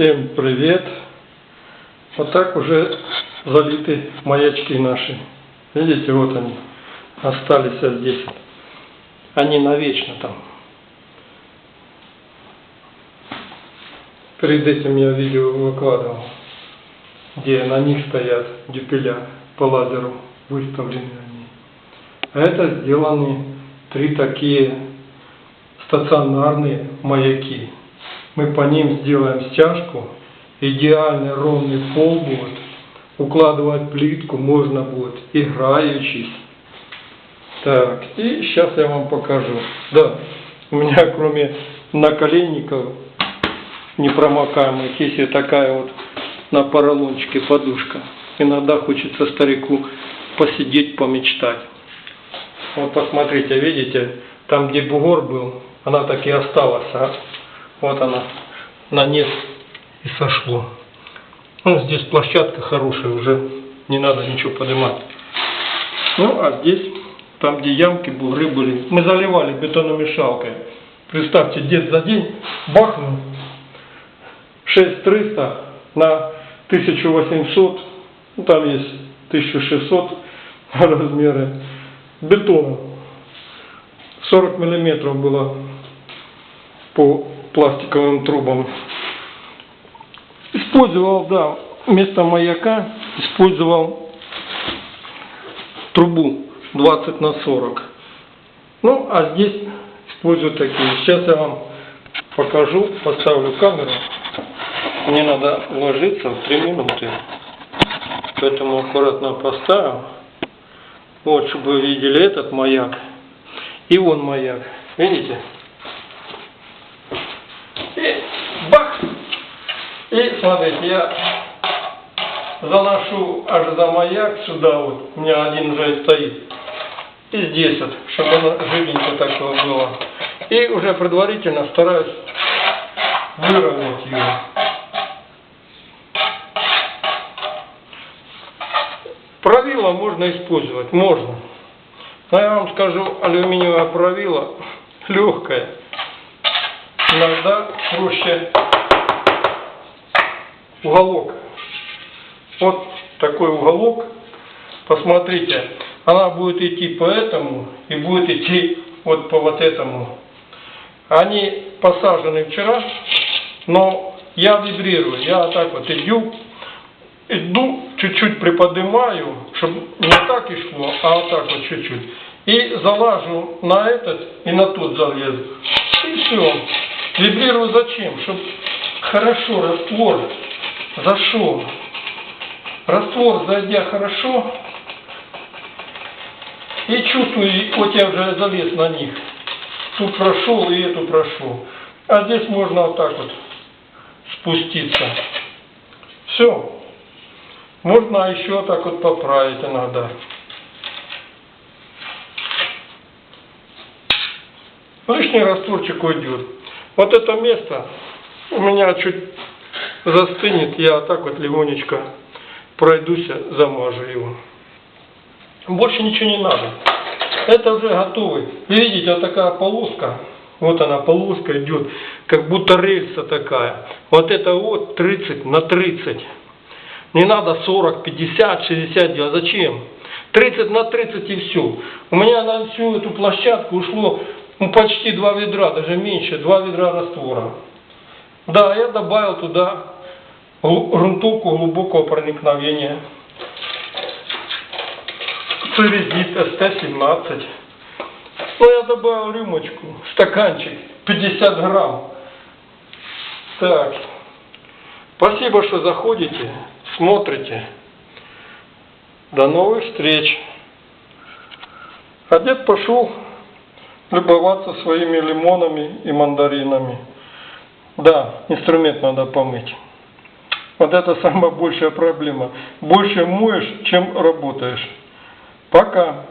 Всем привет! Вот так уже залиты маячки наши. Видите, вот они остались здесь. Они навечно там. Перед этим я видео выкладывал, где на них стоят дюпеля по лазеру выставлены они. А это сделаны три такие стационарные маяки. Мы по ним сделаем стяжку, идеальный ровный пол будет, укладывать плитку можно будет, играючись. Так, и сейчас я вам покажу. Да, у меня кроме наколенников непромокаемых есть и такая вот на поролончике подушка. Иногда хочется старику посидеть, помечтать. Вот посмотрите, видите, там где бугор был, она так и осталась, а? Вот она, на низ и сошло. Ну, здесь площадка хорошая, уже не надо ничего поднимать. Ну, а здесь, там где ямки, бугры были, мы заливали бетономешалкой. Представьте, дед за день бахнул 6300 на 1800, ну, там есть 1600 размеры бетона. 40 миллиметров было по пластиковым трубам. Использовал, да, вместо маяка использовал трубу 20 на 40. Ну, а здесь использую такие. Сейчас я вам покажу, поставлю камеру. Мне надо уложиться в 3 минуты. Поэтому аккуратно поставил. Вот, чтобы вы видели этот маяк. И вон маяк. Видите? И бах! И смотрите, я заношу аж за маяк сюда вот. У меня один уже стоит. И здесь вот, чтобы оно живенько такое было. И уже предварительно стараюсь выровнять его. Правило можно использовать, можно. Но я вам скажу, алюминиевое правило легкое. Иногда проще уголок. Вот такой уголок. Посмотрите, она будет идти по этому и будет идти вот по вот этому. Они посажены вчера, но я вибрирую. Я так вот иду, иду, чуть-чуть приподнимаю, чтобы не так и шло, а вот так вот чуть-чуть. И залажу на этот и на тот залезу. И все. Вибрирую зачем? Чтобы хорошо раствор зашел. Раствор, зайдя хорошо, и чувствую, вот я уже залез на них. Тут прошел и эту прошел. А здесь можно вот так вот спуститься. Все. Можно еще так вот поправить иногда. Лишний растворчик уйдет. Вот это место у меня чуть застынет, я так вот легонечко пройдусь, замажу его. Больше ничего не надо. Это уже готовый. Видите, вот такая полоска. Вот она полоска идет, как будто рельса такая. Вот это вот 30 на 30. Не надо 40, 50, 60 делать. Зачем? 30 на 30 и все. У меня на всю эту площадку ушло ну, почти два ведра, даже меньше, два ведра раствора. Да, я добавил туда грунтовку глубокого проникновения. Церезит СТ-17. Ну, я добавил рюмочку, стаканчик, 50 грамм. Так. Спасибо, что заходите, смотрите. До новых встреч. А дед пошел любоваться своими лимонами и мандаринами. Да, инструмент надо помыть. Вот это самая большая проблема. Больше моешь, чем работаешь. Пока.